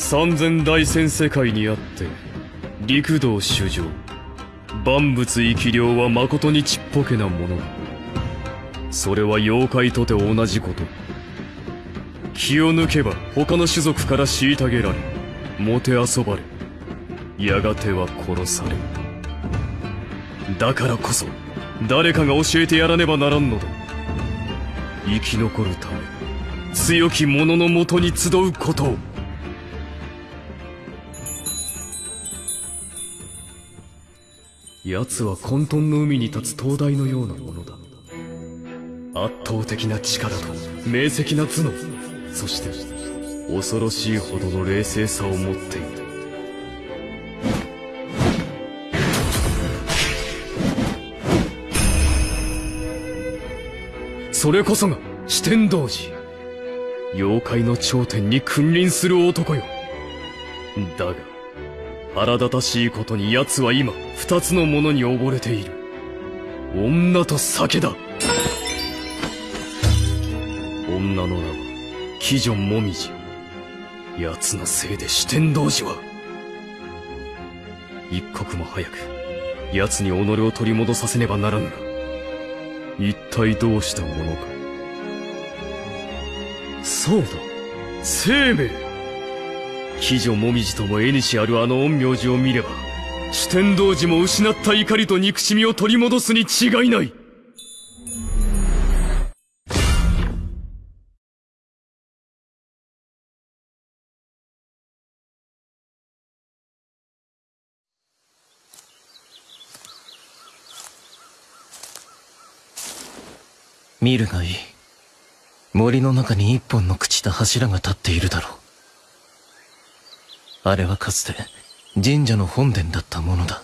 三千大千世界にあって陸道主上。万物生き量は誠にちっぽけなもの。それは妖怪とて同じこと。気を抜けば他の種族から虐げられもてあそばれ。やがては殺され。るだからこそ誰かが教えてやらねばならんのだ。生き残るため強き者のもとに集うことを。奴は混沌の海に立つ灯台のようなものだ。圧倒的な力と明晰な頭脳。そして恐ろしいほどの冷静さを持っているそれこそが四天童寺。妖怪の頂点に君臨する男よ。だが腹立たしいことに奴は今二つのものに溺れている。女と酒だ。女の名は鬼女もみじ。奴のせいで四天童寺は。一刻も早く奴に己を取り戻させねばならぬが一体どうしたものか。そうだ生命鬼女もみじとも縁あるあの陰陽師を見れば四天童寺も失った怒りと憎しみを取り戻すに違いない。見るがいい。森の中に一本の朽ちた柱が立っているだろう。あれはかつて神社の本殿だったものだ。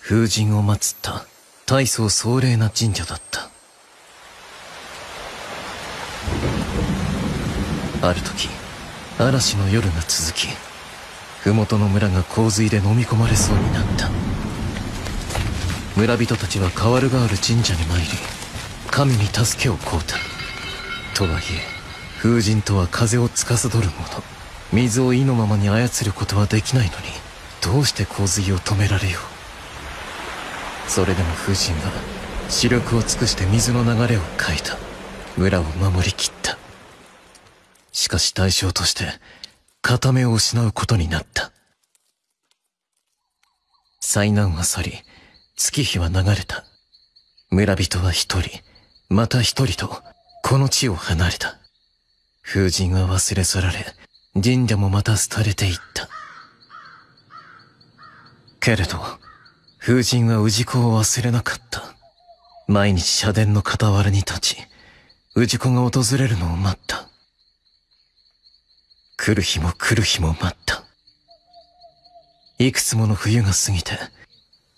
風神を祀った大層壮麗な神社だった。ある時嵐の夜が続き麓の村が洪水で飲み込まれそうになった。村人たちは代わる代わる神社に参り神に助けを請うた。とはいえ風神とは風を司る者水を意のままに操ることはできないのにどうして洪水を止められよう。それでも風神は視力を尽くして水の流れを変えた。村を守りきった。しかし代償として片目を失うことになった。災難は去り月日は流れた。村人は一人また一人とこの地を離れた。風神は忘れ去られ神社もまた廃れていった。けれど風神は氏子を忘れなかった。毎日社殿の傍らに立ち氏子が訪れるのを待った。来る日も来る日も待った。いくつもの冬が過ぎて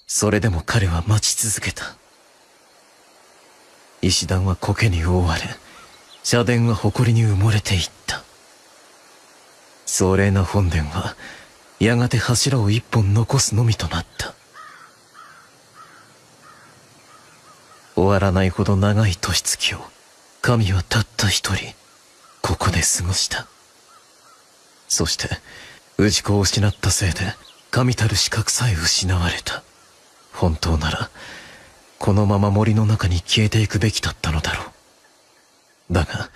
それでも彼は待ち続けた。石段は苔に覆われ社殿は埃に埋もれていった。壮麗な本殿はやがて柱を一本残すのみとなった。終わらないほど長い年月を神はたった一人ここで過ごした。そして氏子を失ったせいで神たる資格さえ失われた。本当ならこのまま森の中に消えていくべきだったのだろう。だが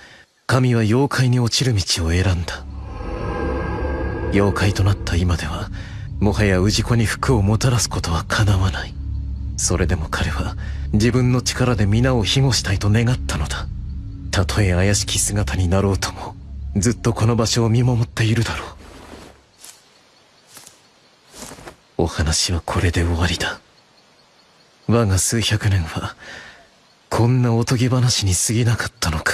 神は妖怪に落ちる道を選んだ。妖怪となった今ではもはや氏子に服をもたらすことは叶わない。それでも彼は自分の力で皆を庇護したいと願ったのだ。たとえ怪しき姿になろうともずっとこの場所を見守っているだろう。お話はこれで終わりだ。我が数百年はこんなおとぎ話に過ぎなかったのか。